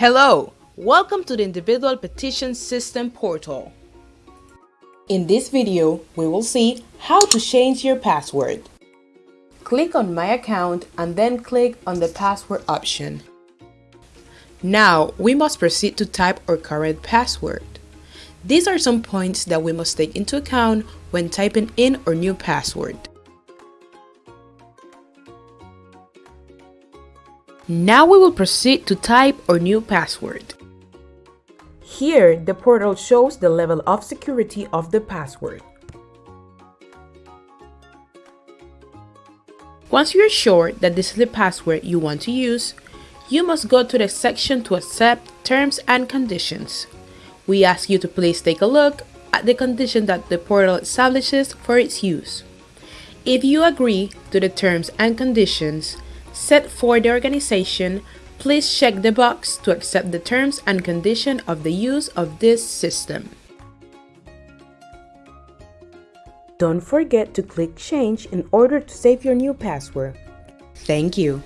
Hello, welcome to the Individual Petition System portal. In this video, we will see how to change your password. Click on My Account and then click on the Password option. Now, we must proceed to type our current password. These are some points that we must take into account when typing in our new password. Now we will proceed to type our new password. Here, the portal shows the level of security of the password. Once you're sure that this is the password you want to use, you must go to the section to accept terms and conditions. We ask you to please take a look at the condition that the portal establishes for its use. If you agree to the terms and conditions set for the organization, please check the box to accept the terms and condition of the use of this system. Don't forget to click change in order to save your new password. Thank you.